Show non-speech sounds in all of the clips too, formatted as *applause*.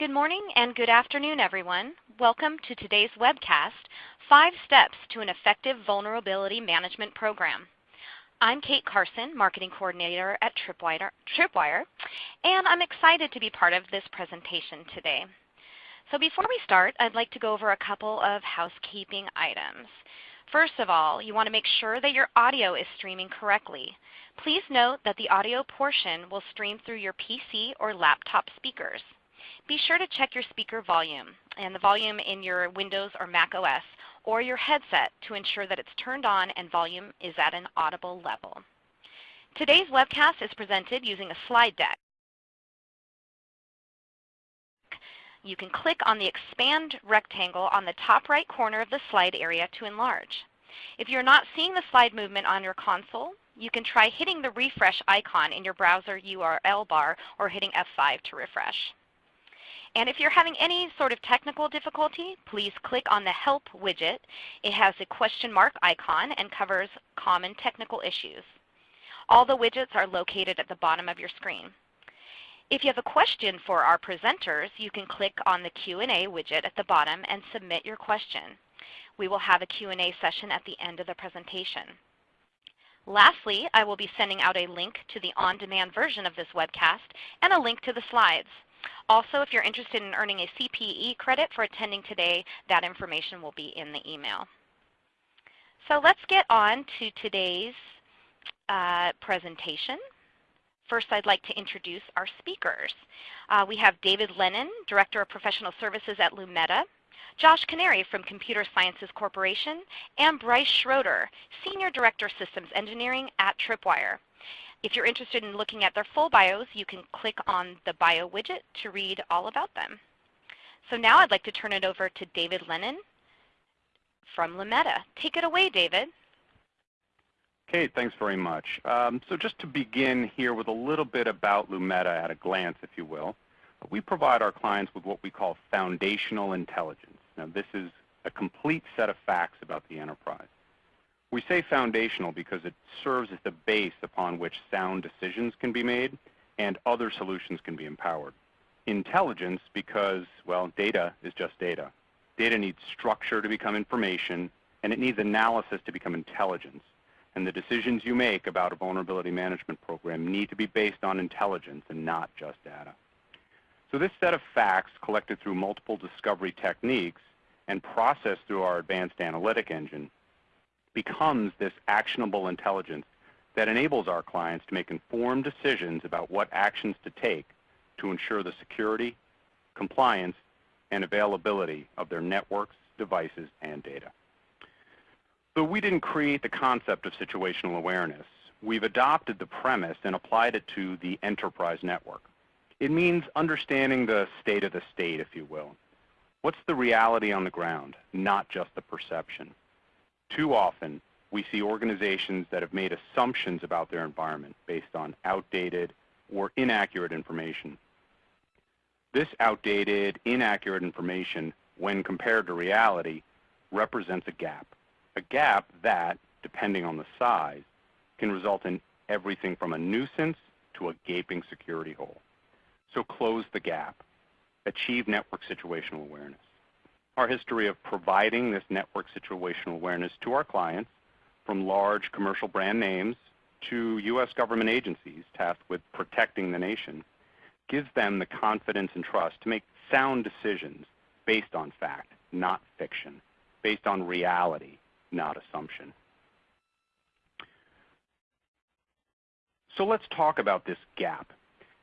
Good morning and good afternoon, everyone. Welcome to today's webcast, Five Steps to an Effective Vulnerability Management Program. I'm Kate Carson, Marketing Coordinator at Tripwire, and I'm excited to be part of this presentation today. So before we start, I'd like to go over a couple of housekeeping items. First of all, you want to make sure that your audio is streaming correctly. Please note that the audio portion will stream through your PC or laptop speakers. Be sure to check your speaker volume and the volume in your Windows or Mac OS or your headset to ensure that it's turned on and volume is at an audible level. Today's webcast is presented using a slide deck. You can click on the expand rectangle on the top right corner of the slide area to enlarge. If you're not seeing the slide movement on your console, you can try hitting the refresh icon in your browser URL bar or hitting F5 to refresh. And if you're having any sort of technical difficulty, please click on the Help widget. It has a question mark icon and covers common technical issues. All the widgets are located at the bottom of your screen. If you have a question for our presenters, you can click on the Q&A widget at the bottom and submit your question. We will have a Q&A session at the end of the presentation. Lastly, I will be sending out a link to the on-demand version of this webcast and a link to the slides. Also, if you're interested in earning a CPE credit for attending today, that information will be in the email. So let's get on to today's uh, presentation. First, I'd like to introduce our speakers. Uh, we have David Lennon, Director of Professional Services at Lumeta, Josh Canary from Computer Sciences Corporation, and Bryce Schroeder, Senior Director Systems Engineering at Tripwire. If you're interested in looking at their full bios, you can click on the bio widget to read all about them. So now I'd like to turn it over to David Lennon from Lumeta. Take it away, David. Okay, thanks very much. Um, so just to begin here with a little bit about Lumeta at a glance, if you will, we provide our clients with what we call foundational intelligence. Now this is a complete set of facts about the enterprise. We say foundational because it serves as the base upon which sound decisions can be made and other solutions can be empowered. Intelligence because, well, data is just data. Data needs structure to become information, and it needs analysis to become intelligence. And the decisions you make about a vulnerability management program need to be based on intelligence and not just data. So this set of facts collected through multiple discovery techniques and processed through our advanced analytic engine becomes this actionable intelligence that enables our clients to make informed decisions about what actions to take to ensure the security, compliance, and availability of their networks, devices, and data. So we didn't create the concept of situational awareness. We've adopted the premise and applied it to the enterprise network. It means understanding the state of the state, if you will. What's the reality on the ground, not just the perception? Too often, we see organizations that have made assumptions about their environment based on outdated or inaccurate information. This outdated, inaccurate information, when compared to reality, represents a gap. A gap that, depending on the size, can result in everything from a nuisance to a gaping security hole. So close the gap. Achieve network situational awareness our history of providing this network situational awareness to our clients, from large commercial brand names to U.S. government agencies tasked with protecting the nation, gives them the confidence and trust to make sound decisions based on fact, not fiction, based on reality, not assumption. So let's talk about this gap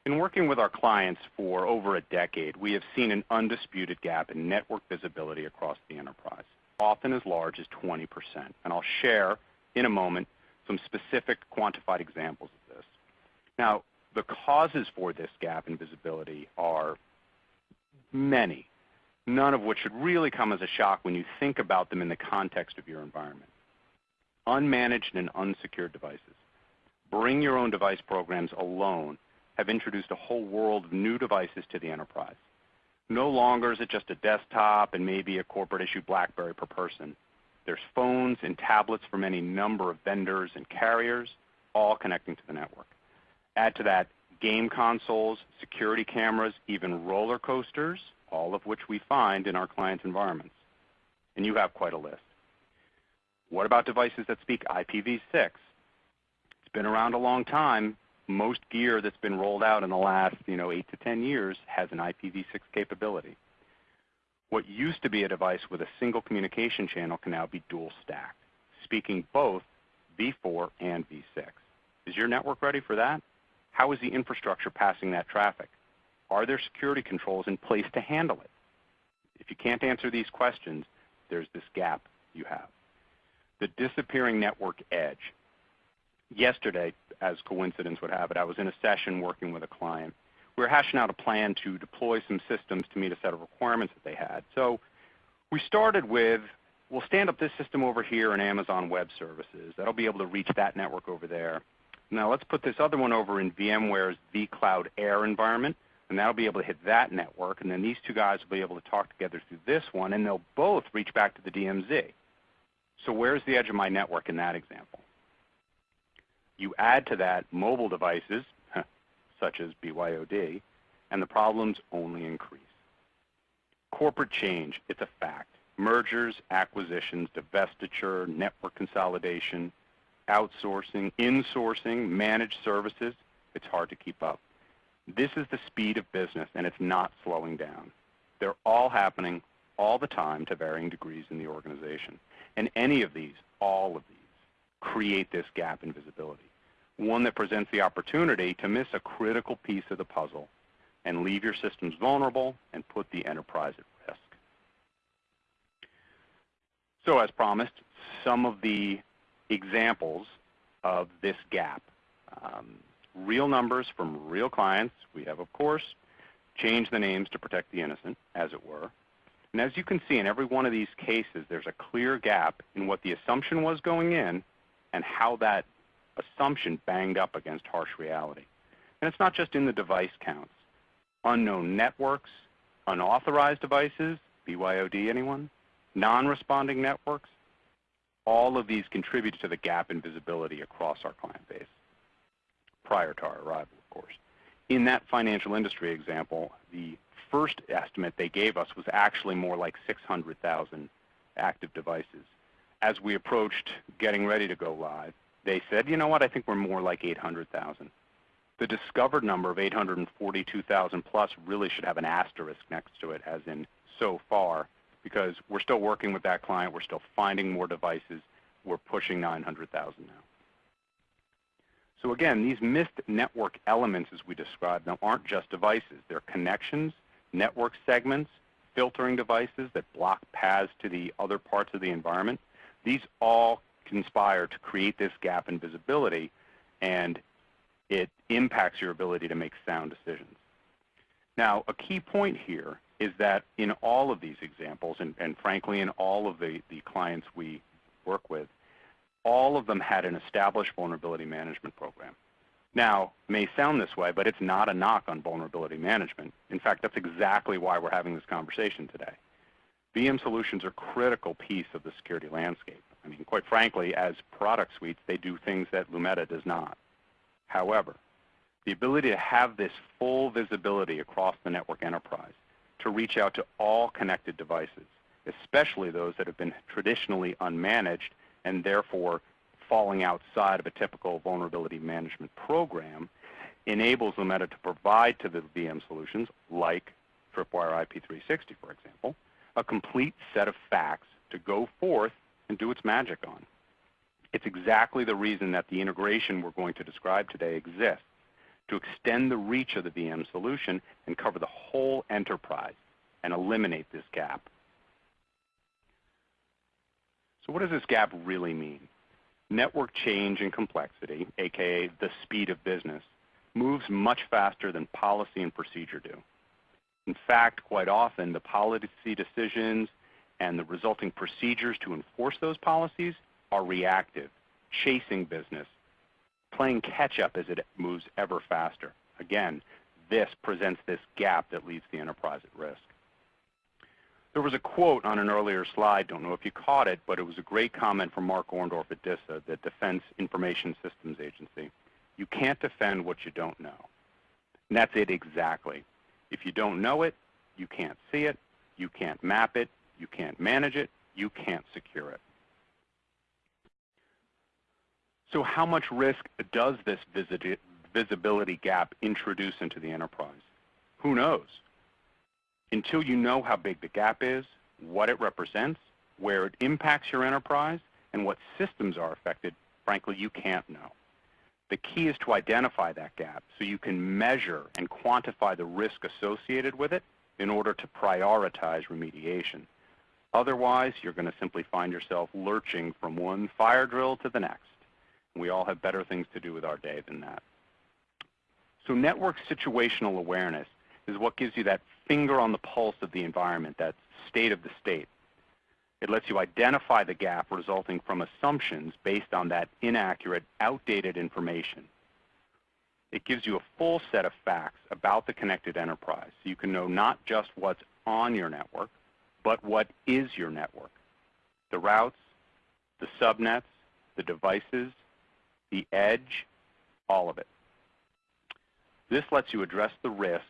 in working with our clients for over a decade, we have seen an undisputed gap in network visibility across the enterprise, often as large as 20%. And I'll share in a moment some specific quantified examples of this. Now, the causes for this gap in visibility are many, none of which should really come as a shock when you think about them in the context of your environment. Unmanaged and unsecured devices. Bring your own device programs alone have introduced a whole world of new devices to the enterprise. No longer is it just a desktop and maybe a corporate issue BlackBerry per person. There's phones and tablets from any number of vendors and carriers, all connecting to the network. Add to that game consoles, security cameras, even roller coasters, all of which we find in our clients' environments. And you have quite a list. What about devices that speak IPv6? It's been around a long time. Most gear that's been rolled out in the last you know, 8 to 10 years has an IPv6 capability. What used to be a device with a single communication channel can now be dual stacked, speaking both v4 and v6. Is your network ready for that? How is the infrastructure passing that traffic? Are there security controls in place to handle it? If you can't answer these questions, there's this gap you have. The disappearing network edge. Yesterday, as coincidence would have it, I was in a session working with a client. We were hashing out a plan to deploy some systems to meet a set of requirements that they had. So we started with, we'll stand up this system over here in Amazon Web Services. That'll be able to reach that network over there. Now let's put this other one over in VMware's vCloud Air environment, and that'll be able to hit that network, and then these two guys will be able to talk together through this one, and they'll both reach back to the DMZ. So where's the edge of my network in that example? You add to that mobile devices, such as BYOD, and the problems only increase. Corporate change, it's a fact. Mergers, acquisitions, divestiture, network consolidation, outsourcing, insourcing, managed services, it's hard to keep up. This is the speed of business, and it's not slowing down. They're all happening all the time to varying degrees in the organization. And any of these, all of these, create this gap in visibility, one that presents the opportunity to miss a critical piece of the puzzle and leave your systems vulnerable and put the enterprise at risk. So as promised, some of the examples of this gap. Um, real numbers from real clients. We have, of course, changed the names to protect the innocent, as it were. And as you can see in every one of these cases, there's a clear gap in what the assumption was going in and how that assumption banged up against harsh reality. And it's not just in the device counts. Unknown networks, unauthorized devices, BYOD anyone? Non-responding networks, all of these contribute to the gap in visibility across our client base prior to our arrival, of course. In that financial industry example, the first estimate they gave us was actually more like 600,000 active devices. As we approached getting ready to go live, they said, you know what, I think we're more like 800,000. The discovered number of 842,000 plus really should have an asterisk next to it, as in so far, because we're still working with that client. We're still finding more devices. We're pushing 900,000 now. So again, these missed network elements as we described them aren't just devices. They're connections, network segments, filtering devices that block paths to the other parts of the environment. These all conspire to create this gap in visibility, and it impacts your ability to make sound decisions. Now, a key point here is that in all of these examples, and, and frankly in all of the, the clients we work with, all of them had an established vulnerability management program. Now, may sound this way, but it's not a knock on vulnerability management. In fact, that's exactly why we're having this conversation today. VM solutions are a critical piece of the security landscape. I mean, quite frankly, as product suites, they do things that Lumeta does not. However, the ability to have this full visibility across the network enterprise to reach out to all connected devices, especially those that have been traditionally unmanaged and therefore falling outside of a typical vulnerability management program, enables Lumeta to provide to the VM solutions, like Tripwire IP360, for example, a complete set of facts to go forth and do its magic on. It's exactly the reason that the integration we're going to describe today exists to extend the reach of the VM solution and cover the whole enterprise and eliminate this gap. So what does this gap really mean? Network change and complexity, aka the speed of business, moves much faster than policy and procedure do. In fact, quite often the policy decisions and the resulting procedures to enforce those policies are reactive, chasing business, playing catch up as it moves ever faster. Again, this presents this gap that leaves the enterprise at risk. There was a quote on an earlier slide, don't know if you caught it, but it was a great comment from Mark Orndorff at DISA, the Defense Information Systems Agency. You can't defend what you don't know. And that's it exactly. If you don't know it, you can't see it, you can't map it, you can't manage it, you can't secure it. So how much risk does this visibility gap introduce into the enterprise? Who knows? Until you know how big the gap is, what it represents, where it impacts your enterprise, and what systems are affected, frankly, you can't know. The key is to identify that gap so you can measure and quantify the risk associated with it in order to prioritize remediation. Otherwise, you're going to simply find yourself lurching from one fire drill to the next. We all have better things to do with our day than that. So network situational awareness is what gives you that finger on the pulse of the environment, that state of the state. It lets you identify the gap resulting from assumptions based on that inaccurate, outdated information. It gives you a full set of facts about the connected enterprise so you can know not just what's on your network, but what is your network. The routes, the subnets, the devices, the edge, all of it. This lets you address the risk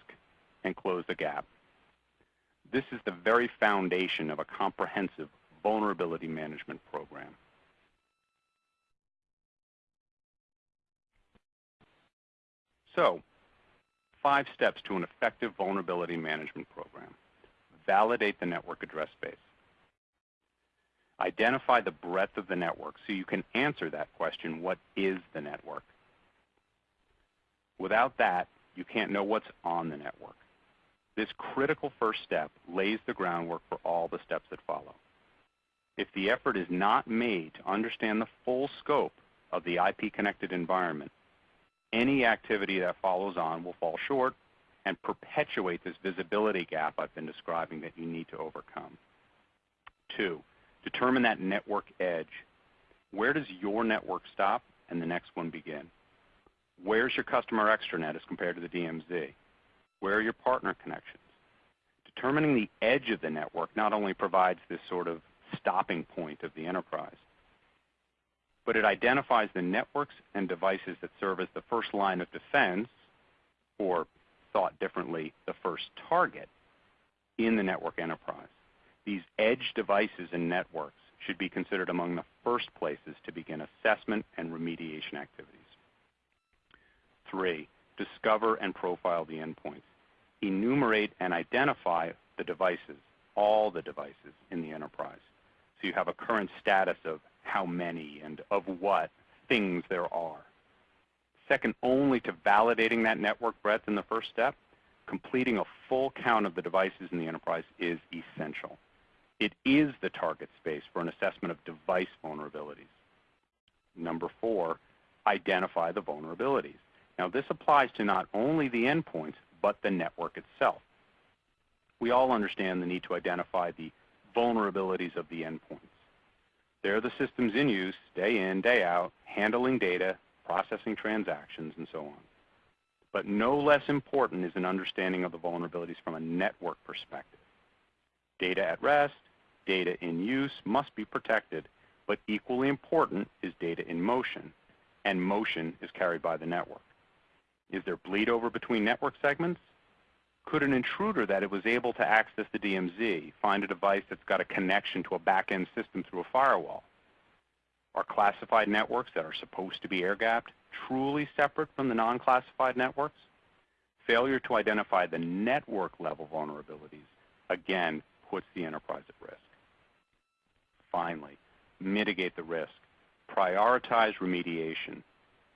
and close the gap. This is the very foundation of a comprehensive vulnerability management program. So, five steps to an effective vulnerability management program. Validate the network address space. Identify the breadth of the network so you can answer that question, what is the network? Without that, you can't know what's on the network. This critical first step lays the groundwork for all the steps that follow. If the effort is not made to understand the full scope of the IP-connected environment, any activity that follows on will fall short and perpetuate this visibility gap I've been describing that you need to overcome. Two, determine that network edge. Where does your network stop and the next one begin? Where's your customer extranet as compared to the DMZ? Where are your partner connections? Determining the edge of the network not only provides this sort of stopping point of the enterprise, but it identifies the networks and devices that serve as the first line of defense, or thought differently, the first target in the network enterprise. These edge devices and networks should be considered among the first places to begin assessment and remediation activities. Three, discover and profile the endpoints. Enumerate and identify the devices, all the devices in the enterprise. So you have a current status of how many and of what things there are. Second only to validating that network breadth in the first step, completing a full count of the devices in the enterprise is essential. It is the target space for an assessment of device vulnerabilities. Number four, identify the vulnerabilities. Now this applies to not only the endpoints, but the network itself. We all understand the need to identify the vulnerabilities of the endpoints. They're the systems in use day in, day out, handling data, processing transactions, and so on. But no less important is an understanding of the vulnerabilities from a network perspective. Data at rest, data in use must be protected, but equally important is data in motion, and motion is carried by the network. Is there bleed over between network segments? Could an intruder that it was able to access the DMZ find a device that's got a connection to a back-end system through a firewall? Are classified networks that are supposed to be air-gapped truly separate from the non-classified networks? Failure to identify the network-level vulnerabilities, again, puts the enterprise at risk. Finally, mitigate the risk. Prioritize remediation.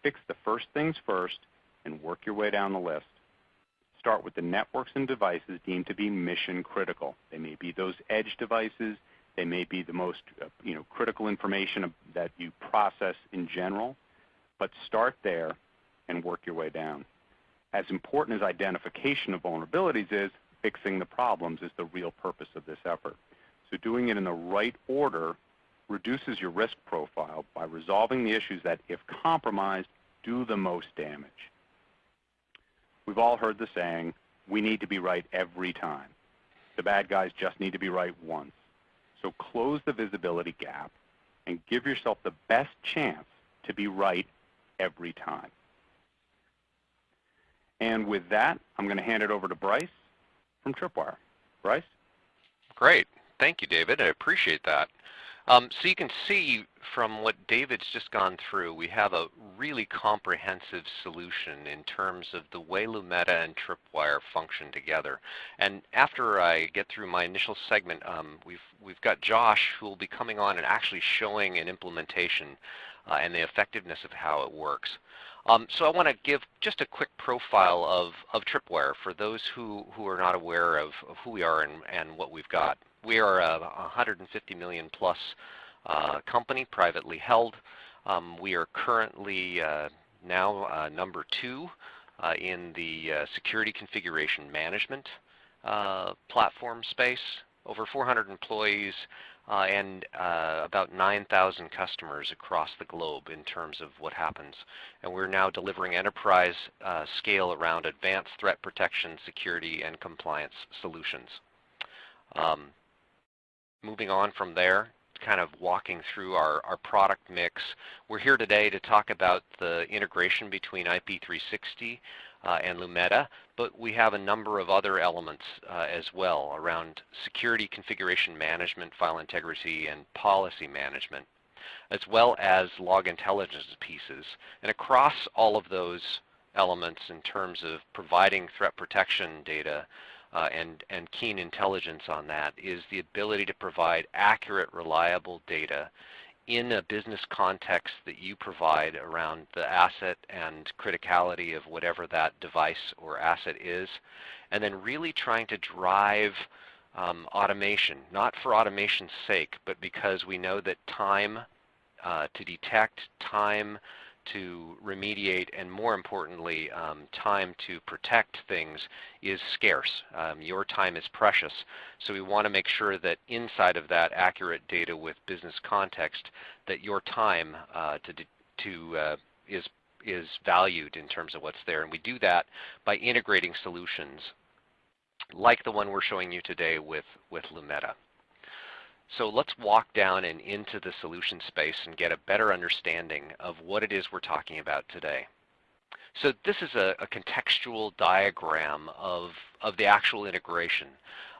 Fix the first things first and work your way down the list. Start with the networks and devices deemed to be mission critical. They may be those edge devices. They may be the most uh, you know, critical information that you process in general. But start there and work your way down. As important as identification of vulnerabilities is, fixing the problems is the real purpose of this effort. So doing it in the right order reduces your risk profile by resolving the issues that, if compromised, do the most damage. We've all heard the saying, we need to be right every time. The bad guys just need to be right once. So close the visibility gap and give yourself the best chance to be right every time. And with that, I'm going to hand it over to Bryce from Tripwire. Bryce? Great. Thank you, David. I appreciate that. Um, so you can see from what David's just gone through, we have a really comprehensive solution in terms of the way Lumeta and Tripwire function together. And after I get through my initial segment, um, we've, we've got Josh who will be coming on and actually showing an implementation uh, and the effectiveness of how it works. Um, so I want to give just a quick profile of, of Tripwire for those who, who are not aware of, of who we are and, and what we've got. We are a 150 million plus company, privately held. Um, we are currently uh, now uh, number two uh, in the uh, security configuration management uh, platform space. Over 400 employees and about 9,000 customers across the globe in terms of what happens. And we're now delivering enterprise scale around advanced threat protection, security, and compliance solutions. Um, moving on from there, kind of walking through our, our product mix. We're here today to talk about the integration between IP360 uh, and Lumeta, but we have a number of other elements uh, as well around security configuration management, file integrity, and policy management, as well as log intelligence pieces. And across all of those elements in terms of providing threat protection data, uh, and, and keen intelligence on that is the ability to provide accurate, reliable data in a business context that you provide around the asset and criticality of whatever that device or asset is, and then really trying to drive um, automation, not for automation's sake, but because we know that time uh, to detect, time to remediate and more importantly um, time to protect things is scarce. Um, your time is precious so we want to make sure that inside of that accurate data with business context that your time uh, to, to uh, is, is valued in terms of what's there and we do that by integrating solutions like the one we're showing you today with, with Lumeta. So let's walk down and into the solution space and get a better understanding of what it is we're talking about today. So this is a, a contextual diagram of, of the actual integration.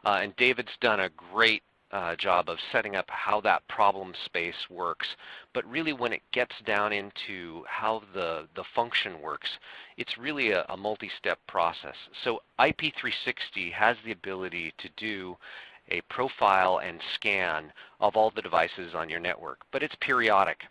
Uh, and David's done a great uh, job of setting up how that problem space works. But really when it gets down into how the, the function works, it's really a, a multi-step process. So IP360 has the ability to do a profile and scan of all the devices on your network, but it's periodic.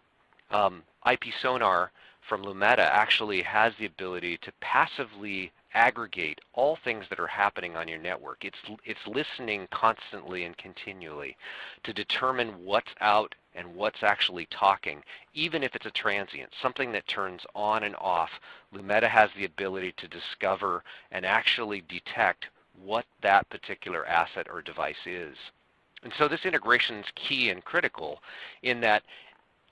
Um, IP Sonar from Lumeta actually has the ability to passively aggregate all things that are happening on your network. It's, it's listening constantly and continually to determine what's out and what's actually talking, even if it's a transient, something that turns on and off. Lumeta has the ability to discover and actually detect what that particular asset or device is. And so this integration is key and critical in that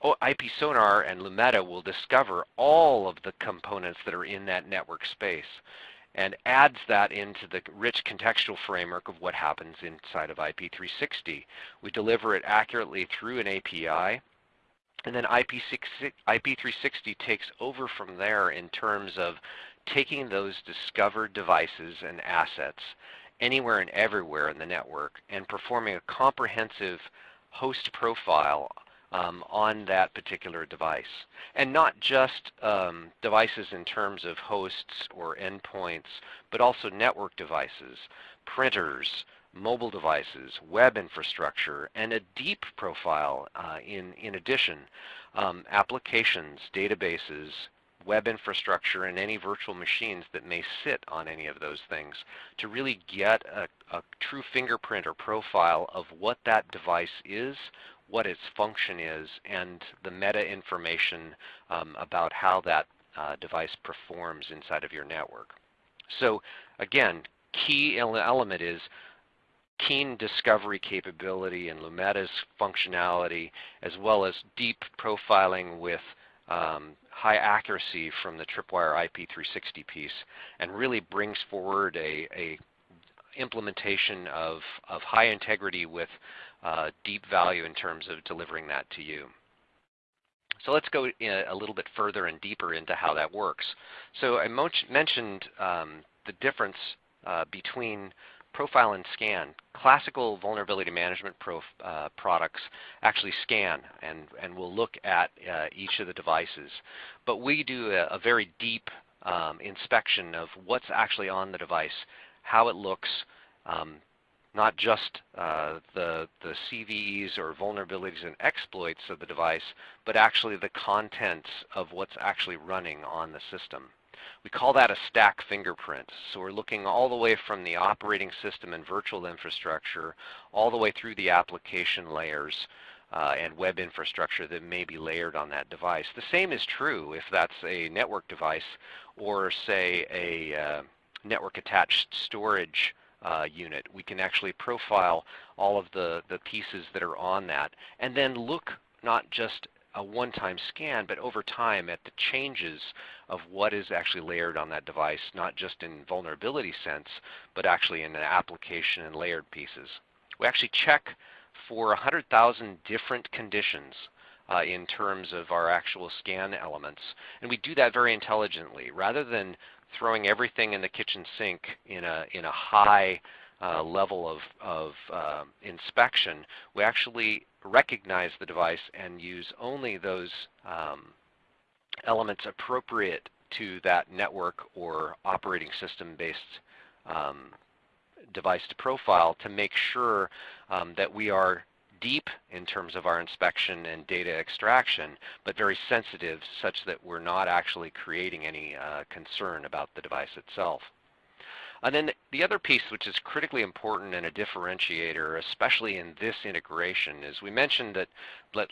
oh, IP Sonar and Lumeta will discover all of the components that are in that network space and adds that into the rich contextual framework of what happens inside of IP360. We deliver it accurately through an API and then IP360 takes over from there in terms of taking those discovered devices and assets anywhere and everywhere in the network and performing a comprehensive host profile um, on that particular device. And not just um, devices in terms of hosts or endpoints, but also network devices, printers, mobile devices, web infrastructure, and a deep profile uh, in, in addition, um, applications, databases, web infrastructure and any virtual machines that may sit on any of those things to really get a, a, true fingerprint or profile of what that device is, what its function is, and the meta information um, about how that uh, device performs inside of your network. So again, key element is keen discovery capability and Lumeta's functionality, as well as deep profiling with um, high accuracy from the Tripwire IP360 piece and really brings forward a, a implementation of, of high integrity with uh, deep value in terms of delivering that to you. So let's go a little bit further and deeper into how that works. So I mentioned um, the difference uh, between profile and scan. Classical vulnerability management uh, products actually scan and, and will look at uh, each of the devices. But we do a, a very deep um, inspection of what's actually on the device, how it looks, um, not just uh, the, the CVEs or vulnerabilities and exploits of the device, but actually the contents of what's actually running on the system. We call that a stack fingerprint. So we're looking all the way from the operating system and virtual infrastructure all the way through the application layers uh, and web infrastructure that may be layered on that device. The same is true if that's a network device or say a uh, network attached storage uh, unit. We can actually profile all of the, the pieces that are on that and then look not just a one-time scan, but over time at the changes of what is actually layered on that device, not just in vulnerability sense, but actually in an application and layered pieces. We actually check for 100,000 different conditions uh, in terms of our actual scan elements. And we do that very intelligently. Rather than throwing everything in the kitchen sink in a, in a high uh, level of, of uh, inspection, we actually recognize the device and use only those um, elements appropriate to that network or operating system based um, device to profile to make sure um, that we are deep in terms of our inspection and data extraction, but very sensitive such that we're not actually creating any uh, concern about the device itself. And then the other piece which is critically important and a differentiator, especially in this integration, is we mentioned that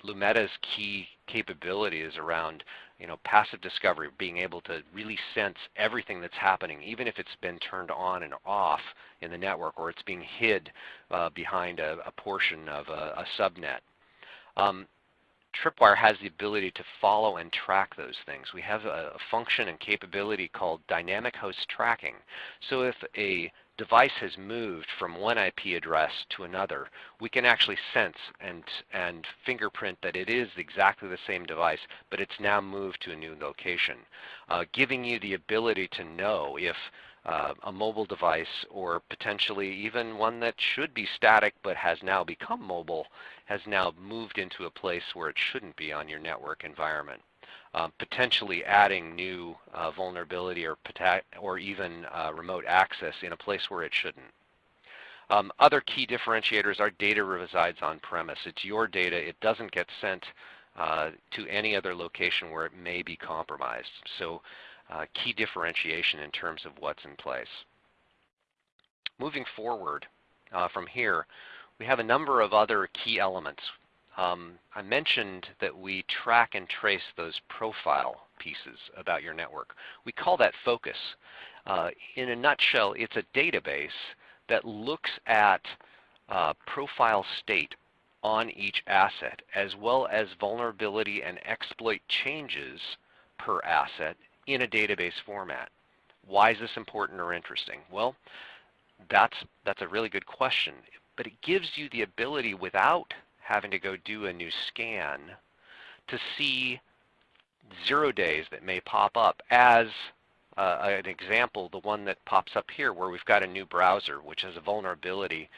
Lumeta's key capability is around you know, passive discovery, being able to really sense everything that's happening, even if it's been turned on and off in the network or it's being hid uh, behind a, a, portion of a, a subnet. Um, Tripwire has the ability to follow and track those things. We have a, a function and capability called dynamic host tracking. So if a device has moved from one IP address to another, we can actually sense and, and fingerprint that it is exactly the same device, but it's now moved to a new location, uh, giving you the ability to know if uh, a mobile device or potentially even one that should be static but has now become mobile has now moved into a place where it shouldn't be on your network environment um, potentially adding new uh, vulnerability or, or even uh, remote access in a place where it shouldn't. Um, other key differentiators are data resides on premise. It's your data. It doesn't get sent uh, to any other location where it may be compromised. So uh, key differentiation in terms of what's in place. Moving forward uh, from here, we have a number of other key elements um, I mentioned that we track and trace those profile pieces about your network. We call that focus. Uh, in a nutshell, it's a database that looks at uh, profile state on each asset, as well as vulnerability and exploit changes per asset in a database format. Why is this important or interesting? Well, that's, that's a really good question, but it gives you the ability without having to go do a new scan to see zero days that may pop up as uh, an example, the one that pops up here where we've got a new browser which has a vulnerability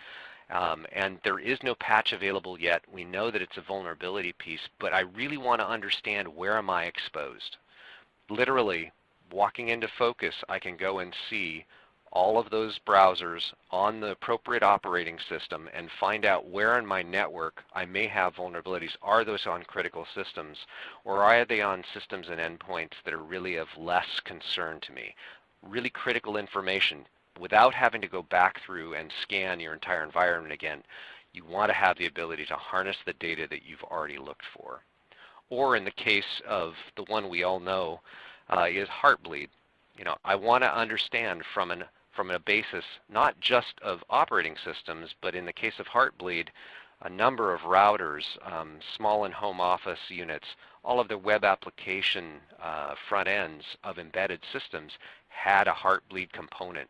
um, and there is no patch available yet. We know that it's a vulnerability piece, but I really want to understand where am I exposed. Literally, walking into Focus, I can go and see all of those browsers on the appropriate operating system and find out where in my network I may have vulnerabilities. Are those on critical systems or are they on systems and endpoints that are really of less concern to me? Really critical information without having to go back through and scan your entire environment again. You want to have the ability to harness the data that you've already looked for. Or in the case of the one we all know uh, is Heartbleed. You know, I want to understand from an from a basis not just of operating systems, but in the case of Heartbleed, a number of routers, um, small and home office units, all of the web application uh, front ends of embedded systems had a Heartbleed component.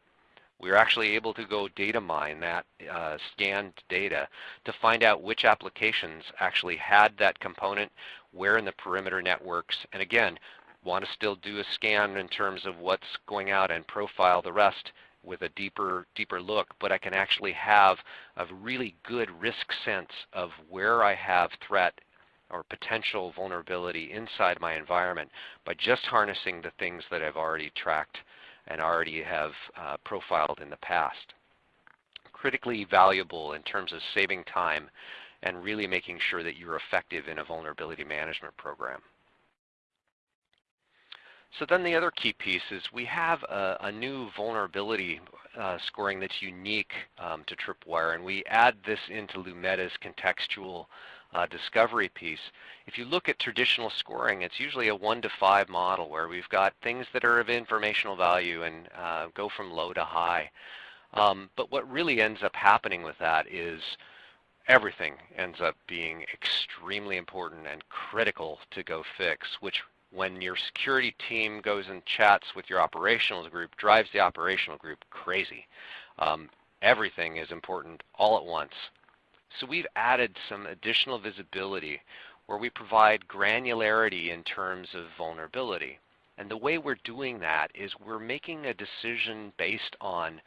We were actually able to go data mine that uh, scanned data to find out which applications actually had that component, where in the perimeter networks, and again, want to still do a scan in terms of what's going out and profile the rest with a deeper, deeper look, but I can actually have a really good risk sense of where I have threat or potential vulnerability inside my environment by just harnessing the things that I've already tracked and already have uh, profiled in the past. Critically valuable in terms of saving time and really making sure that you're effective in a vulnerability management program. So then the other key piece is we have a, a new vulnerability uh, scoring that's unique um, to Tripwire, and we add this into Lumeta's contextual uh, discovery piece. If you look at traditional scoring, it's usually a one to five model where we've got things that are of informational value and uh, go from low to high. Um, but what really ends up happening with that is everything ends up being extremely important and critical to go fix, which when your security team goes and chats with your operational group, drives the operational group crazy. Um, everything is important all at once. So we've added some additional visibility where we provide granularity in terms of vulnerability. And the way we're doing that is we're making a decision based on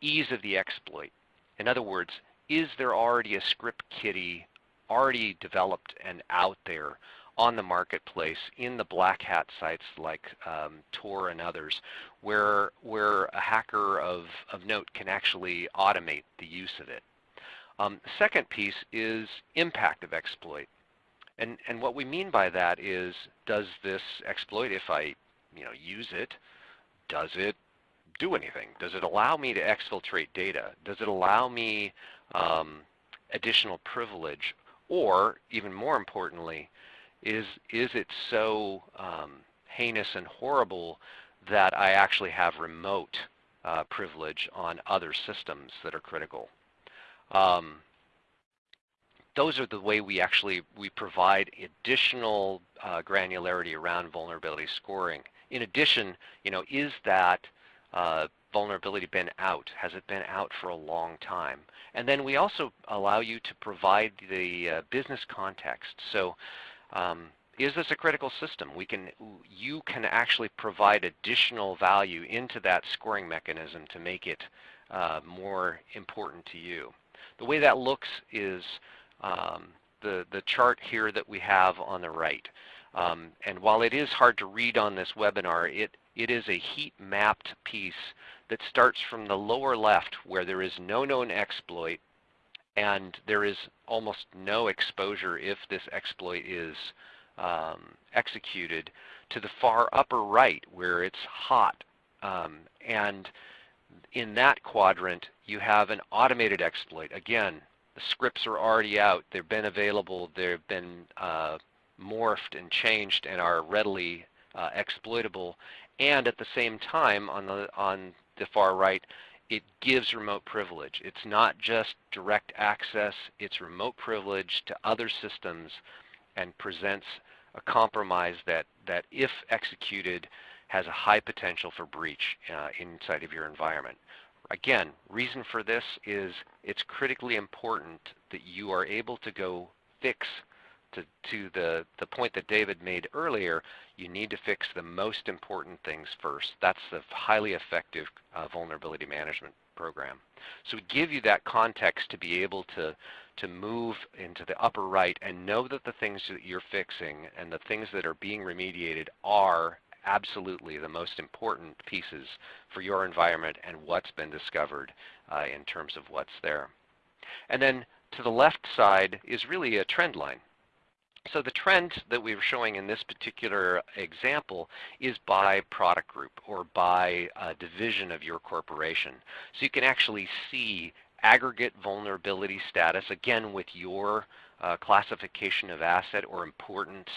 ease of the exploit. In other words, is there already a script kiddie already developed and out there on the marketplace in the black hat sites like um, Tor and others where, where a hacker of, of note can actually automate the use of it. Um, second piece is impact of exploit. And, and what we mean by that is does this exploit, if I you know, use it, does it do anything? Does it allow me to exfiltrate data? Does it allow me um, additional privilege? Or, even more importantly, is is it so um, heinous and horrible that I actually have remote uh, privilege on other systems that are critical? Um, those are the way we actually we provide additional uh, granularity around vulnerability scoring. In addition, you know, is that uh, vulnerability been out? Has it been out for a long time? And then we also allow you to provide the uh, business context. So um, is this a critical system? We can, you can actually provide additional value into that scoring mechanism to make it uh, more important to you. The way that looks is um, the, the chart here that we have on the right. Um, and while it is hard to read on this webinar, it, it is a heat mapped piece that starts from the lower left where there is no known exploit and there is almost no exposure if this exploit is um, executed to the far upper right where it's hot. Um, and in that quadrant, you have an automated exploit. Again, the scripts are already out. They've been available. They've been uh, morphed and changed and are readily uh, exploitable. And at the same time, on the on the far right, it gives remote privilege. It's not just direct access, it's remote privilege to other systems and presents a compromise that, that if executed has a high potential for breach uh, inside of your environment. Again, reason for this is it's critically important that you are able to go fix to, to the, the point that David made earlier, you need to fix the most important things first. That's the highly effective uh, vulnerability management program. So we give you that context to be able to, to move into the upper right and know that the things that you're fixing and the things that are being remediated are absolutely the most important pieces for your environment and what's been discovered uh, in terms of what's there. And then to the left side is really a trend line. So the trend that we were showing in this particular example is by product group or by division of your corporation. So you can actually see aggregate vulnerability status, again with your uh, classification of asset or importance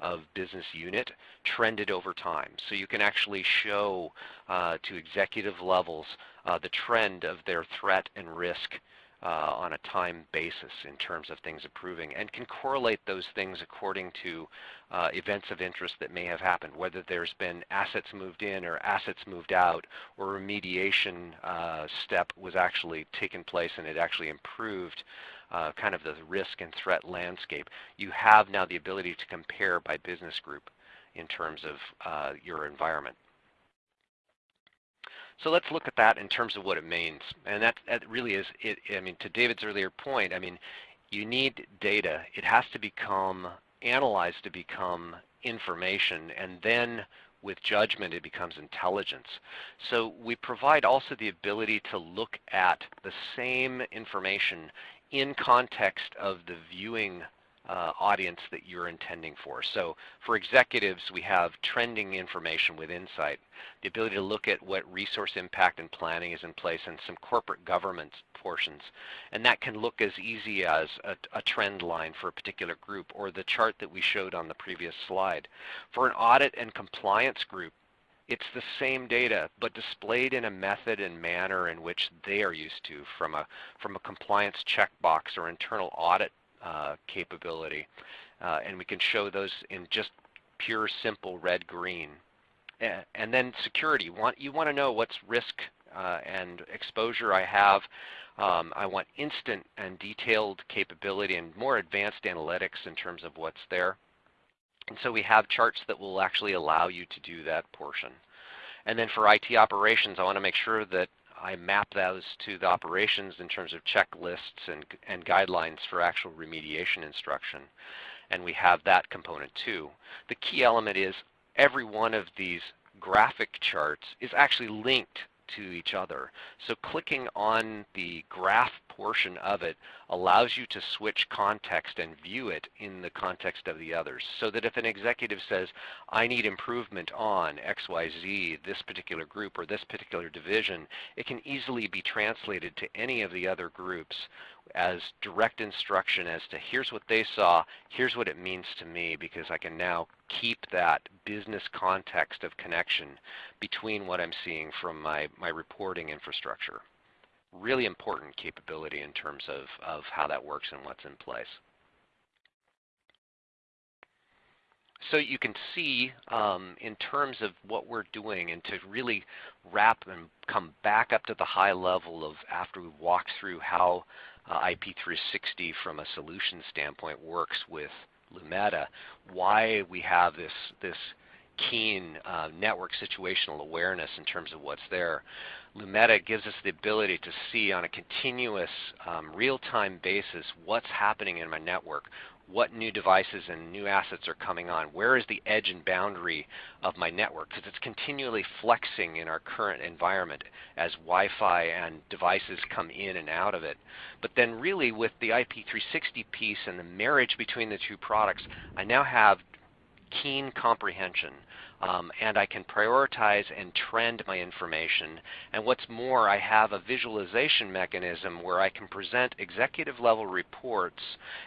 of business unit trended over time. So you can actually show uh, to executive levels uh, the trend of their threat and risk uh, on a time basis in terms of things improving and can correlate those things according to uh, events of interest that may have happened, whether there's been assets moved in or assets moved out or remediation uh, step was actually taken place and it actually improved uh, kind of the risk and threat landscape, you have now the ability to compare by business group in terms of uh, your environment. So let's look at that in terms of what it means. And that, that really is, it, I mean, to David's earlier point, I mean, you need data. It has to become analyzed to become information, and then with judgment it becomes intelligence. So we provide also the ability to look at the same information in context of the viewing uh, audience that you're intending for. So for executives, we have trending information with Insight, the ability to look at what resource impact and planning is in place and some corporate governance portions. And that can look as easy as a, a trend line for a particular group or the chart that we showed on the previous slide. For an audit and compliance group, it's the same data, but displayed in a method and manner in which they are used to from a, from a compliance checkbox or internal audit uh, capability. Uh, and we can show those in just pure, simple red, green. And then security. You want to know what's risk uh, and exposure I have. Um, I want instant and detailed capability and more advanced analytics in terms of what's there. And so we have charts that will actually allow you to do that portion. And then for IT operations, I want to make sure that I map those to the operations in terms of checklists and, and guidelines for actual remediation instruction. And we have that component too. The key element is every one of these graphic charts is actually linked to each other. So clicking on the graph portion of it allows you to switch context and view it in the context of the others. So that if an executive says, I need improvement on XYZ, this particular group or this particular division, it can easily be translated to any of the other groups as direct instruction as to here's what they saw, here's what it means to me because I can now keep that business context of connection between what I'm seeing from my, my reporting infrastructure. Really important capability in terms of, of how that works and what's in place. So you can see um, in terms of what we're doing and to really wrap and come back up to the high level of after we walk through how uh, IP360 from a solution standpoint works with Lumeta, why we have this, this keen uh, network situational awareness in terms of what's there. Lumeta gives us the ability to see on a continuous um, real-time basis what's happening in my network, what new devices and new assets are coming on. Where is the edge and boundary of my network? Because it's continually flexing in our current environment as Wi-Fi and devices come in and out of it. But then really with the IP360 piece and the marriage between the two products, I now have keen comprehension um, and I can prioritize and trend my information. And what's more, I have a visualization mechanism where I can present executive level reports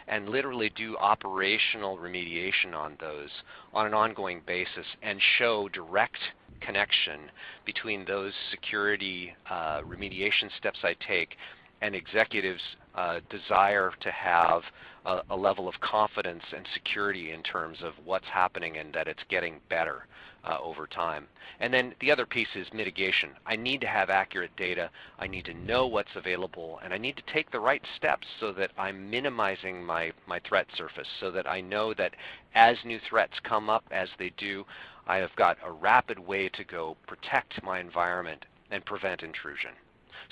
and literally do operational remediation on those on an ongoing basis and show direct connection between those security uh, remediation steps I take and executives' uh, desire to have a, a, level of confidence and security in terms of what's happening and that it's getting better uh, over time. And then the other piece is mitigation. I need to have accurate data. I need to know what's available, and I need to take the right steps so that I'm minimizing my, my threat surface so that I know that as new threats come up, as they do, I have got a rapid way to go protect my environment and prevent intrusion.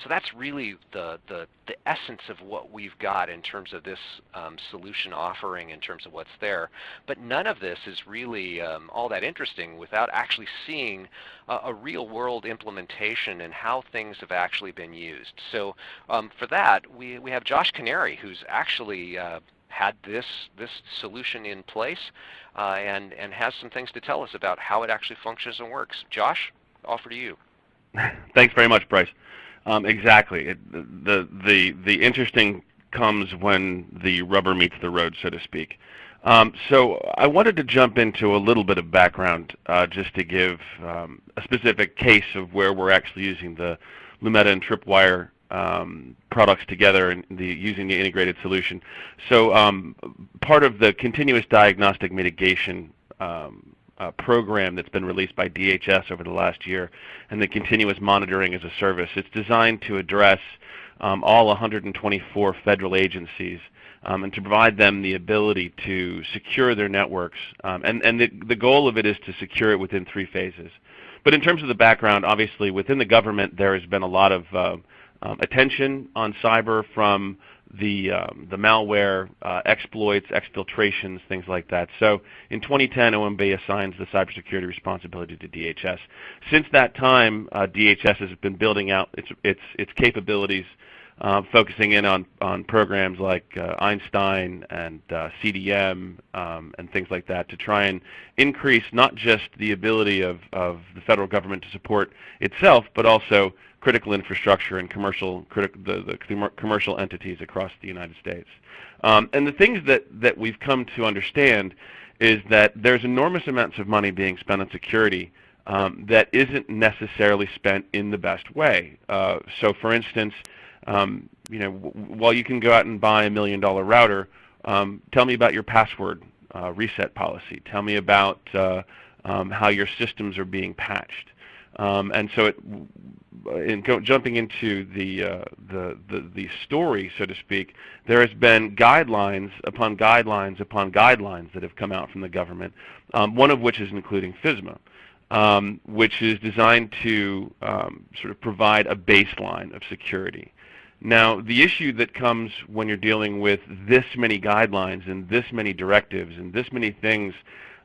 So that's really the, the, the essence of what we've got in terms of this um, solution offering in terms of what's there. But none of this is really um, all that interesting without actually seeing a, a, real world implementation and how things have actually been used. So um, for that, we, we have Josh Canary who's actually uh, had this, this solution in place uh, and, and has some things to tell us about how it actually functions and works. Josh, offer to you. *laughs* Thanks very much, Bryce. Um, exactly. It, the, the, the interesting comes when the rubber meets the road, so to speak. Um, so I wanted to jump into a little bit of background uh, just to give um, a specific case of where we're actually using the Lumeta and Tripwire um, products together and the, using the integrated solution. So um, part of the continuous diagnostic mitigation um, uh, program that's been released by DHS over the last year and the continuous monitoring as a service. It's designed to address um, all 124 federal agencies um, and to provide them the ability to secure their networks. Um, and and the, the goal of it is to secure it within three phases. But in terms of the background, obviously within the government there has been a lot of uh, um, attention on cyber from the, um, the malware, uh, exploits, exfiltrations, things like that. So in 2010, OMB assigns the cybersecurity responsibility to DHS. Since that time, uh, DHS has been building out its, its, its capabilities focusing in on, on programs like uh, Einstein and uh, CDM um, and things like that to try and increase not just the ability of, of the federal government to support itself, but also critical infrastructure and commercial the, the commercial entities across the United States. Um, and the things that, that we've come to understand is that there's enormous amounts of money being spent on security um, that isn't necessarily spent in the best way. Uh, so for instance, um, you know, while you can go out and buy a million dollar router, um, tell me about your password uh, reset policy. Tell me about uh, um, how your systems are being patched. Um, and so, it, in jumping into the, uh, the, the the story, so to speak, there has been guidelines upon guidelines upon guidelines that have come out from the government. Um, one of which is including FISMA, um, which is designed to sort of provide a baseline of security. Now, the issue that comes when you're dealing with this many guidelines and this many directives and this many things,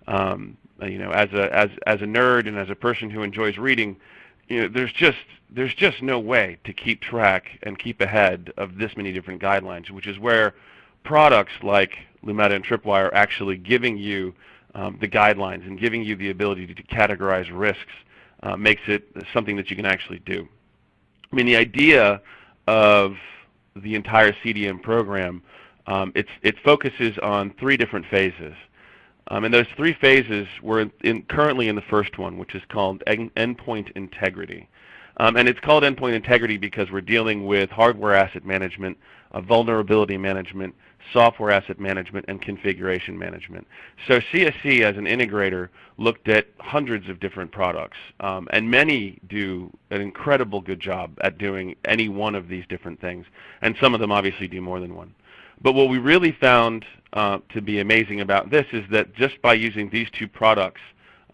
um, you know, as a as as a nerd and as a person who enjoys reading, you know, there's just there's just no way to keep track and keep ahead of this many different guidelines, which is where products like Lumeta and Tripwire are actually giving you um, the guidelines and giving you the ability to categorize risks uh, makes it something that you can actually do. I mean, the idea of the entire CDM program, um, it focuses on three different phases. Um, and those three phases, we're in, in currently in the first one, which is called en endpoint integrity. Um, and it's called endpoint integrity because we're dealing with hardware asset management, uh, vulnerability management, software asset management, and configuration management. So CSC as an integrator looked at hundreds of different products, um, and many do an incredible good job at doing any one of these different things, and some of them obviously do more than one. But what we really found uh, to be amazing about this is that just by using these two products,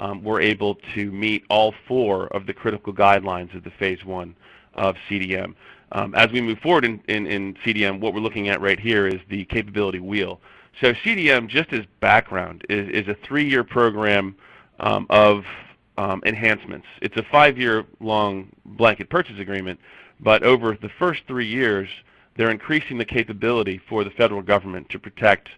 um, we're able to meet all four of the critical guidelines of the phase one of CDM. Um, as we move forward in, in, in, CDM, what we're looking at right here is the capability wheel. So CDM, just as background, is, is a three-year program um, of um, enhancements. It's a five-year long blanket purchase agreement, but over the first three years, they're increasing the capability for the federal government to protect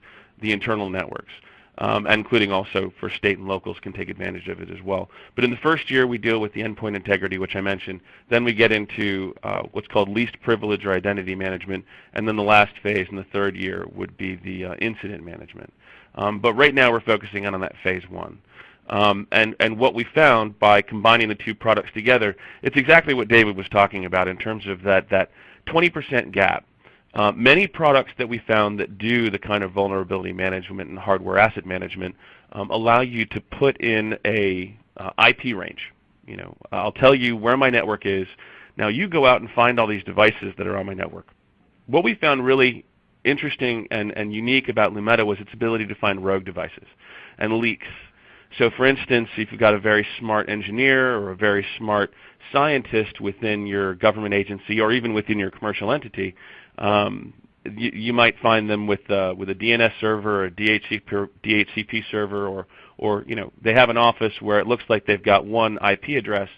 the internal networks um, including also for state and locals can take advantage of it as well. But in the first year, we deal with the endpoint integrity, which I mentioned. Then we get into uh, what's called least privilege or identity management. And then the last phase in the third year would be the uh, incident management. Um, but right now, we're focusing on that phase one. Um, and, and what we found by combining the two products together, it's exactly what David was talking about in terms of that, that 20% gap uh, many products that we found that do the kind of vulnerability management and hardware asset management um, allow you to put in a uh, IP range. You know, I'll tell you where my network is. Now you go out and find all these devices that are on my network. What we found really interesting and, and unique about Lumeta was its ability to find rogue devices and leaks. So for instance, if you've got a very smart engineer or a very smart scientist within your government agency or even within your commercial entity, um, you, you, might find them with uh, with a DNS server or a DHCP, DHCP server, or or you know they have an office where it looks like they've got one IP address,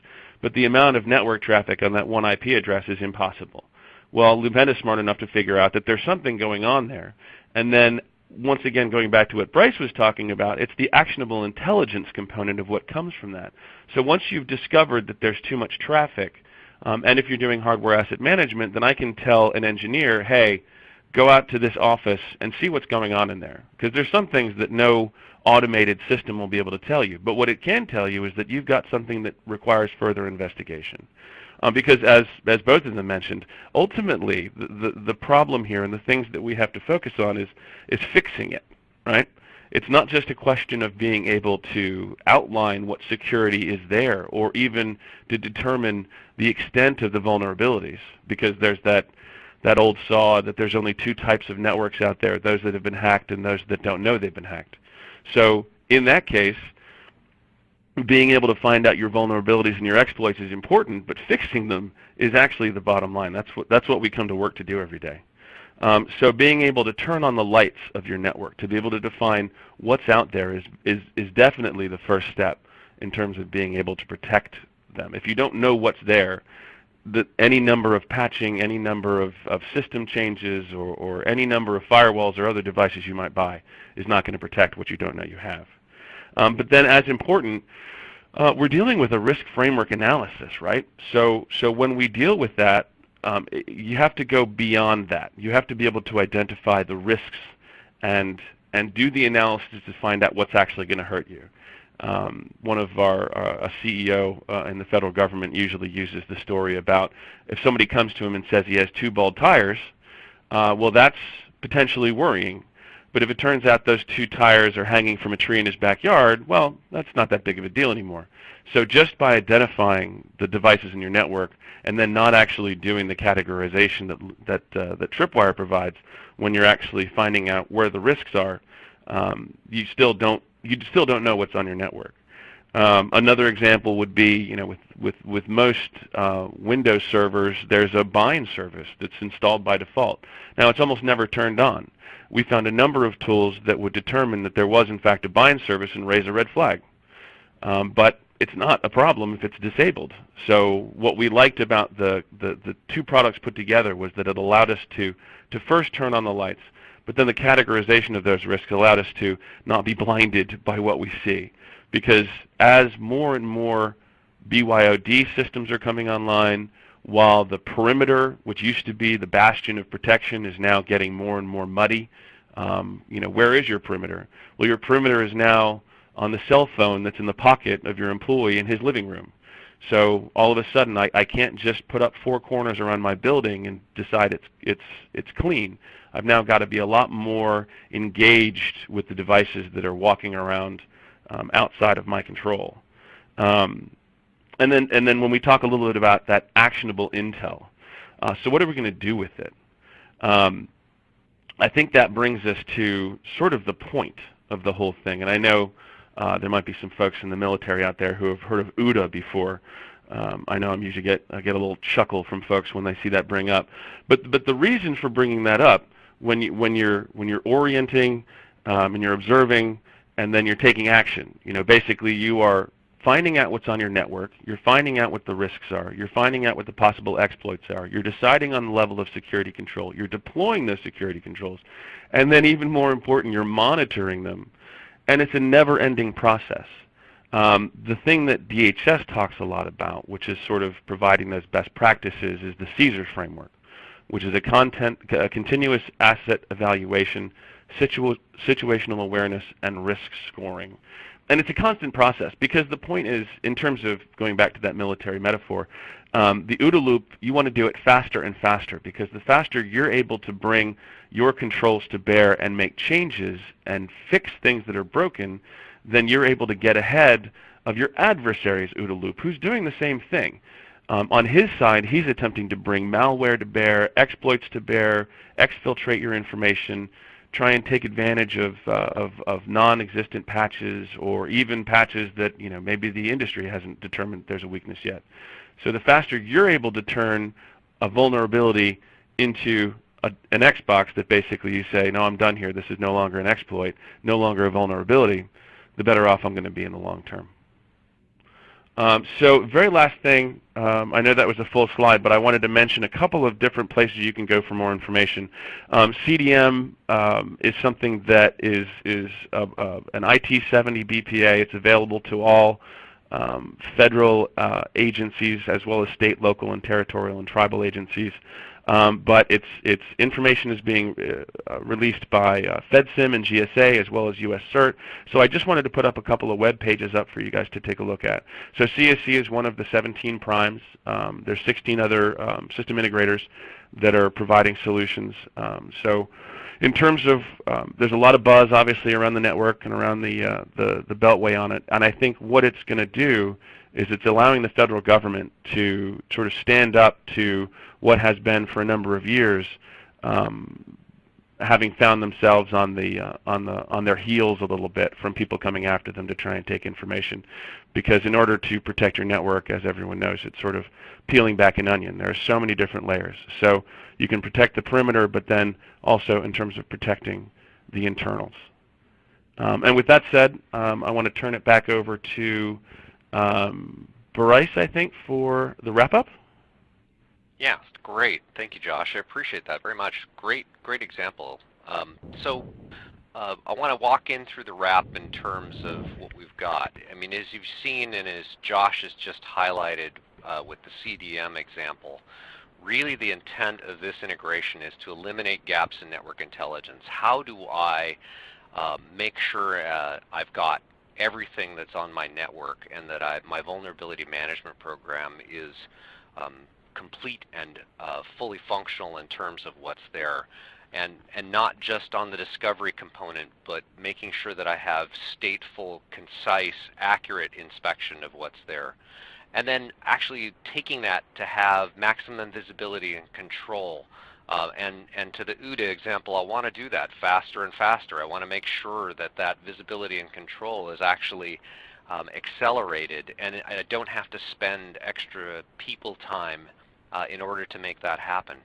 but the amount of network traffic on that one IP address is impossible. Well, Lumeta is smart enough to figure out that there's something going on there, and then once again, going back to what Bryce was talking about, it's the actionable intelligence component of what comes from that. So once you've discovered that there's too much traffic, um, and if you're doing hardware asset management, then I can tell an engineer, hey, go out to this office and see what's going on in there. Because there's some things that no automated system will be able to tell you. But what it can tell you is that you've got something that requires further investigation. Um, because as, as both of them mentioned, ultimately the, the, the problem here and the things that we have to focus on is, is fixing it, right? It's not just a question of being able to outline what security is there or even to determine the extent of the vulnerabilities because there's that that old saw that there's only two types of networks out there, those that have been hacked and those that don't know they've been hacked. So in that case, being able to find out your vulnerabilities and your exploits is important, but fixing them is actually the bottom line. That's what, that's what we come to work to do every day. Um, so being able to turn on the lights of your network, to be able to define what's out there is, is, is definitely the first step in terms of being able to protect them. If you don't know what's there, the, any number of patching, any number of, of system changes, or, or any number of firewalls or other devices you might buy is not going to protect what you don't know you have. Um, but then as important, uh, we're dealing with a risk framework analysis, right? So, so when we deal with that, um, you have to go beyond that. You have to be able to identify the risks and and do the analysis to find out what's actually going to hurt you. Um, one of our uh, a CEO uh, in the federal government usually uses the story about if somebody comes to him and says he has two bald tires, uh, well, that's potentially worrying. But if it turns out those two tires are hanging from a tree in his backyard, well, that's not that big of a deal anymore. So just by identifying the devices in your network and then not actually doing the categorization that, that, uh, that Tripwire provides when you're actually finding out where the risks are, um, you still don't you still don't know what's on your network. Um, another example would be, you know, with with with most uh, Windows servers, there's a bind service that's installed by default. Now, it's almost never turned on. We found a number of tools that would determine that there was, in fact, a bind service and raise a red flag. Um, but it's not a problem if it's disabled. So what we liked about the, the, the two products put together was that it allowed us to, to first turn on the lights, but then the categorization of those risks allowed us to not be *laughs* blinded by what we see. Because as more and more BYOD systems are coming online, while the perimeter, which used to be the bastion of protection, is now getting more and more muddy, um, you know, where is your perimeter? Well, your perimeter is now on the cell phone that's in the pocket of your employee in his living room. So all of a sudden, I, I can't just put up four corners around my building and decide it's it's it's clean. I've now got to be a lot more engaged with the devices that are walking around um, outside of my control. Um, and then and then when we talk a little bit about that actionable intel, uh, so what are we going to do with it? Um, I think that brings us to sort of the point of the whole thing. And I know uh, there might be some folks in the military out there who have heard of OODA before. Um, I know I'm usually get I get a little chuckle from folks when they see that bring up, but but the reason for bringing that up when you when you're when you're orienting um, and you're observing and then you're taking action, you know, basically you are finding out what's on your network, you're finding out what the risks are, you're finding out what the possible exploits are, you're deciding on the level of security control, you're deploying those security controls, and then even more important, you're monitoring them and it's a never-ending process. Um, the thing that DHS talks a lot about, which is sort of providing those best practices, is the CAESAR framework, which is a, content, a continuous asset evaluation, situ situational awareness, and risk scoring. And it's a constant process because the point is, in terms of going back to that military metaphor, um, the OODA loop, you want to do it faster and faster because the faster you're able to bring your controls to bear and make changes and fix things that are broken, then you're able to get ahead of your adversary's OODA loop who's doing the same thing. Um, on his side, he's attempting to bring malware to bear, exploits to bear, exfiltrate your information, try and take advantage of, uh, of, of non-existent patches or even patches that you know maybe the industry hasn't determined there's a weakness yet. So the faster you're able to turn a vulnerability into a, an Xbox that basically you say, no, I'm done here. This is no longer an exploit, no longer a vulnerability, the better off I'm going to be in the long term. Um, so very last thing, um, I know that was a full slide, but I wanted to mention a couple of different places you can go for more information. Um, CDM um, is something that is, is a, a, an IT70 BPA. It's available to all um, federal uh, agencies as well as state, local, and territorial and tribal agencies. Um, but its its information is being uh, uh released by uh, FedSim and GSA as well as US CERT. So I just wanted to put up a couple of web pages up for you guys to take a look at. So CSC is one of the 17 primes. Um, there's 16 other um, system integrators that are providing solutions. Um, so in terms of, um, there's a lot of buzz obviously around the network and around the, uh, the, the beltway on it, and I think what it's going to do is it's allowing the federal government to sort of stand up to what has been for a number of years um, having found themselves on the uh, on the on their heels a little bit from people coming after them to try and take information. Because in order to protect your network as everyone knows it's sort of peeling back an onion. There are so many different layers. So you can protect the perimeter but then also in terms of protecting the internals um, and with that said um, I want to turn it back over to um, Bryce I think for the wrap up yeah, great. Thank you, Josh. I appreciate that very much. Great, great example. Um, so uh, I want to walk in through the wrap in terms of what we've got. I mean, as you've seen and as Josh has just highlighted uh, with the CDM example, really the intent of this integration is to eliminate gaps in network intelligence. How do I uh, make sure uh, I've got everything that's on my network and that I, my vulnerability management program is um, complete and uh, fully functional in terms of what's there. And, and not just on the discovery component, but making sure that I have stateful, concise, accurate inspection of what's there. And then actually taking that to have maximum visibility and control. Uh, and, and to the OODA example, I want to do that faster and faster. I want to make sure that that visibility and control is actually um, accelerated and I don't have to spend extra people time uh, in order to make that happen.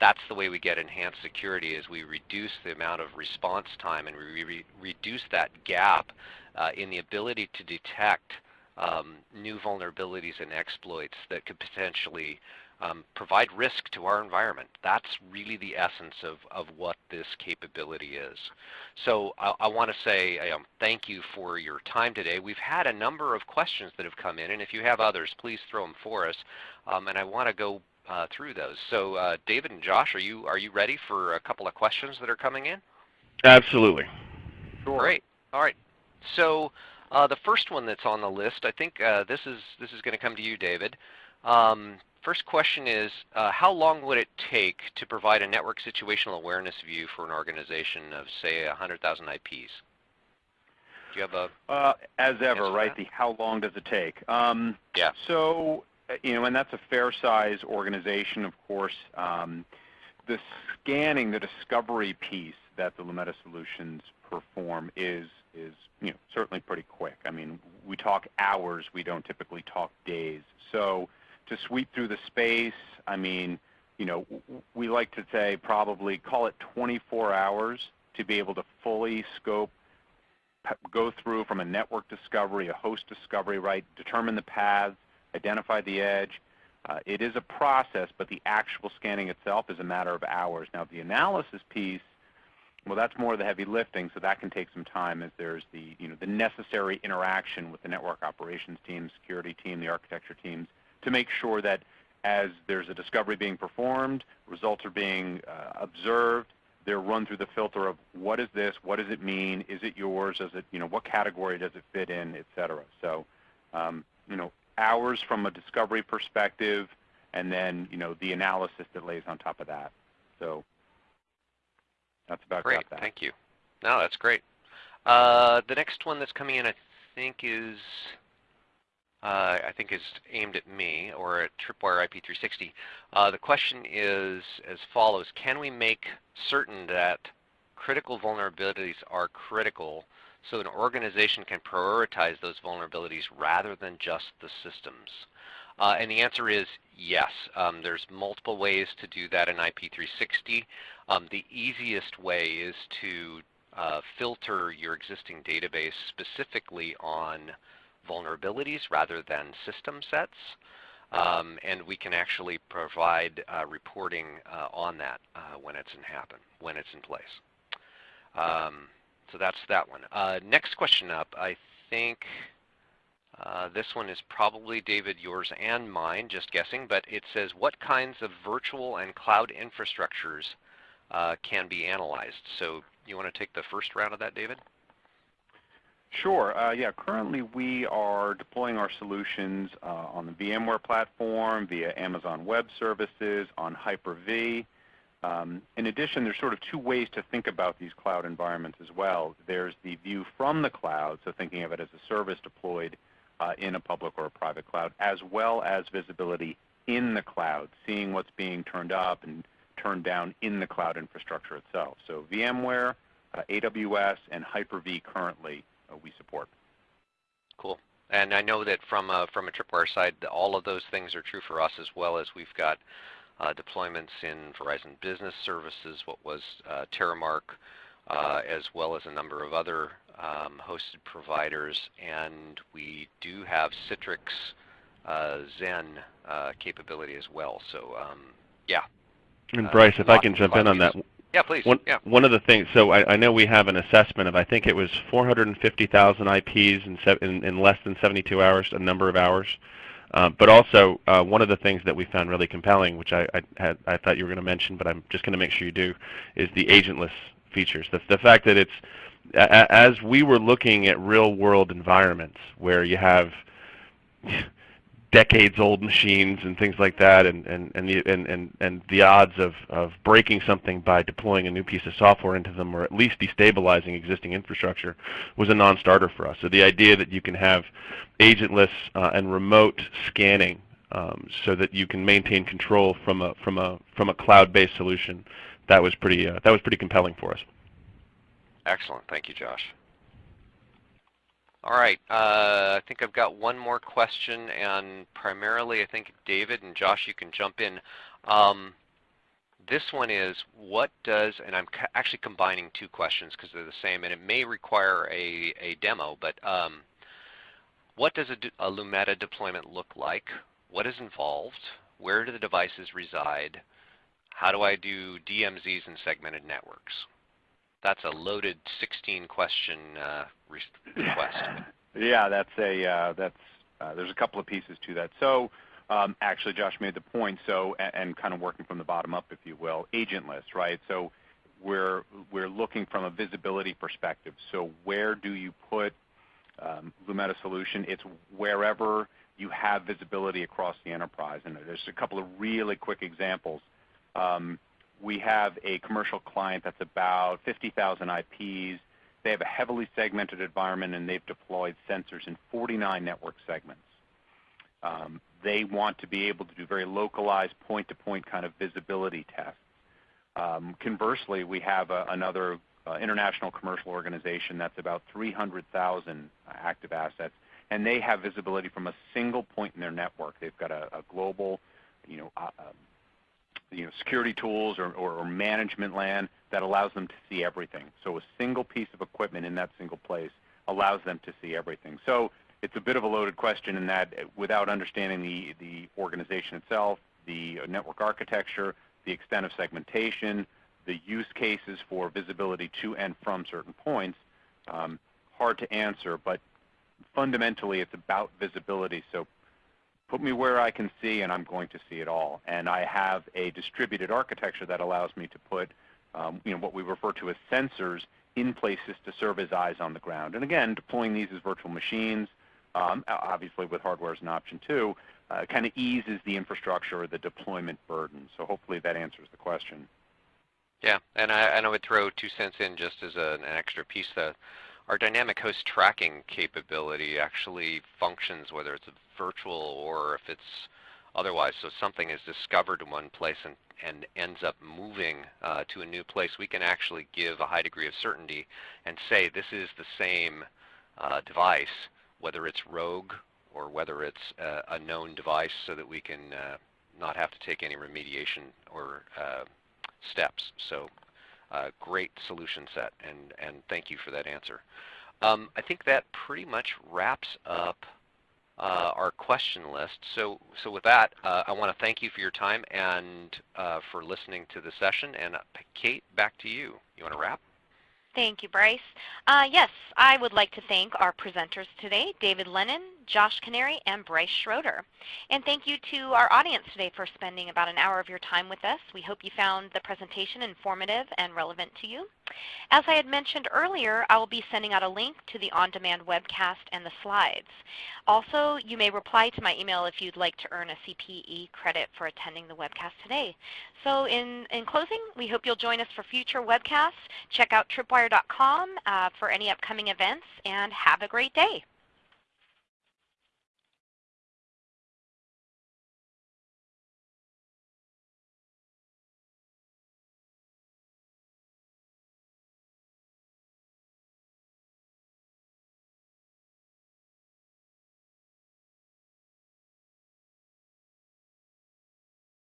That's the way we get enhanced security is we reduce the amount of response time and we re reduce that gap uh, in the ability to detect um, new vulnerabilities and exploits that could potentially um, provide risk to our environment. That's really the essence of, of what this capability is. So I, I want to say um, thank you for your time today. We've had a number of questions that have come in, and if you have others, please throw them for us. Um, and I want to go uh, through those. So uh, David and Josh, are you are you ready for a couple of questions that are coming in? Absolutely. Sure. Great. All right. So uh, the first one that's on the list, I think uh, this is this is going to come to you, David. Um, first question is, uh, how long would it take to provide a network situational awareness view for an organization of, say, 100,000 IPs? Do you have a? Uh, as ever, right? The how long does it take? Um, yeah. So uh, you know, and that's a fair size organization, of course. Um, the scanning, the discovery piece that the Lumeta solutions perform is is you know certainly pretty quick. I mean, we talk hours, we don't typically talk days. So to sweep through the space, I mean, you know, we like to say probably call it 24 hours to be able to fully scope, go through from a network discovery, a host discovery, right, determine the paths, identify the edge. Uh, it is a process, but the actual scanning itself is a matter of hours. Now the analysis piece, well that's more of the heavy lifting, so that can take some time as there's the, you know, the necessary interaction with the network operations team, security team, the architecture teams, to make sure that as there's a discovery being performed, results are being uh, observed, they're run through the filter of what is this, what does it mean, is it yours, does it, you know, what category does it fit in, et cetera. So, um, you know, hours from a discovery perspective, and then you know the analysis that lays on top of that. So that's about great. That. Thank you. No, that's great. Uh, the next one that's coming in, I think, is uh, I think is aimed at me or at Tripwire IP360. Uh, the question is as follows: Can we make certain that critical vulnerabilities are critical so an organization can prioritize those vulnerabilities rather than just the systems? Uh, and the answer is yes. Um, there's multiple ways to do that in IP360. Um, the easiest way is to uh, filter your existing database specifically on vulnerabilities rather than system sets. Um, and we can actually provide uh, reporting uh, on that uh, when it's in happen, when it's in place. Um, so that's that one. Uh, next question up, I think uh, this one is probably, David, yours and mine, just guessing, but it says, what kinds of virtual and cloud infrastructures uh, can be analyzed? So you want to take the first round of that, David? Sure. Uh, yeah, currently we are deploying our solutions uh, on the VMware platform, via Amazon Web Services, on Hyper-V. Um, in addition, there's sort of two ways to think about these cloud environments as well. There's the view from the cloud, so thinking of it as a service deployed in a public or a private cloud, as well as visibility in the cloud, seeing what's being turned up and turned down in the cloud infrastructure itself. So VMware, uh, AWS, and Hyper-V currently uh, we support. Cool. And I know that from a, from a Tripwire side, all of those things are true for us as well as we've got uh, deployments in Verizon Business Services, what was uh, Terremark, uh, as well as a number of other um, hosted providers. And we do have Citrix uh, Xen uh, capability as well. So um, yeah. And uh, Bryce, if I can jump in on that. Yeah, please. One, yeah. one of the things, so I, I, know we have an assessment of, I think it was 450,000 IPs in, in, in, less than 72 hours, a number of hours. Uh, but also, uh, one of the things that we found really compelling, which I, I, had, I thought you were going to mention, but I'm just going to make sure you do, is the agentless features. The, the fact that it's, as we were looking at real-world environments where you have decades-old machines and things like that, and and and the and and, and the odds of of breaking something by deploying a new piece of software into them, or at least destabilizing existing infrastructure, was a non-starter for us. So the idea that you can have agentless uh, and remote scanning, um, so that you can maintain control from a from a from a cloud-based solution, that was pretty uh, that was pretty compelling for us. Excellent. Thank you, Josh. All right, uh, I think I've got one more question, and primarily I think David and Josh, you can jump in. Um, this one is, what does, and I'm actually combining two questions because they're the same, and it may require a, a demo, but um, what does a, a Lumeta deployment look like? What is involved? Where do the devices reside? How do I do DMZs and segmented networks? That's a loaded 16 question uh, request. yeah, that's a uh, that's uh, there's a couple of pieces to that. So um, actually, Josh made the point. So and, and, kind of working from the bottom up, if you will, agentless, right? So we're we're looking from a visibility perspective. So where do you put um, Lumeta solution? It's wherever you have visibility across the enterprise. And there's a couple of really quick examples. Um, we have a commercial client that's about 50,000 IPs. They have a heavily segmented environment, and they've deployed sensors in 49 network segments. Um, they want to be able to do very localized point-to-point -point kind of visibility tests. Um, conversely, we have a, another uh, international commercial organization that's about 300,000 active assets, and they have visibility from a single point in their network. They've got a, a global, you know, uh, um, you know, security tools or, or, or, management LAN that allows them to see everything. So a single piece of equipment in that single place allows them to see everything. So it's a bit of a loaded question in that without understanding the, the organization itself, the network architecture, the extent of segmentation, the use cases for visibility to and from certain points, um, hard to answer, but fundamentally it's about visibility. So put me where I can see and I'm going to see it all. And I have a distributed architecture that allows me to put um, you know, what we refer to as sensors in places to serve as eyes on the ground. And again, deploying these as virtual machines, um, obviously with hardware as an option too, uh, kind of eases the infrastructure or the deployment burden. So hopefully that answers the question. Yeah, and I, and I would throw two cents in just as a, an extra piece. That our dynamic host tracking capability actually functions whether it's virtual or if it's otherwise. So something is discovered in one place and, and ends up moving uh, to a new place, we can actually give a high degree of certainty and say this is the same uh, device, whether it's rogue or whether it's uh, a known device so that we can uh, not have to take any remediation or uh, steps. So uh, great solution set, and, and thank you for that answer. Um, I think that pretty much wraps up uh, our question list. So, so with that, uh, I want to thank you for your time and uh, for listening to the session. And uh, Kate, back to you. You want to wrap? Thank you, Bryce. Uh, yes, I would like to thank our presenters today, David Lennon, Josh Canary, and Bryce Schroeder. And thank you to our audience today for spending about an hour of your time with us. We hope you found the presentation informative and relevant to you. As I had mentioned earlier, I will be sending out a link to the on-demand webcast and the slides. Also, you may reply to my email if you'd like to earn a CPE credit for attending the webcast today. So in, in closing, we hope you'll join us for future webcasts. Check out tripwire.com uh, for any upcoming events, and have a great day.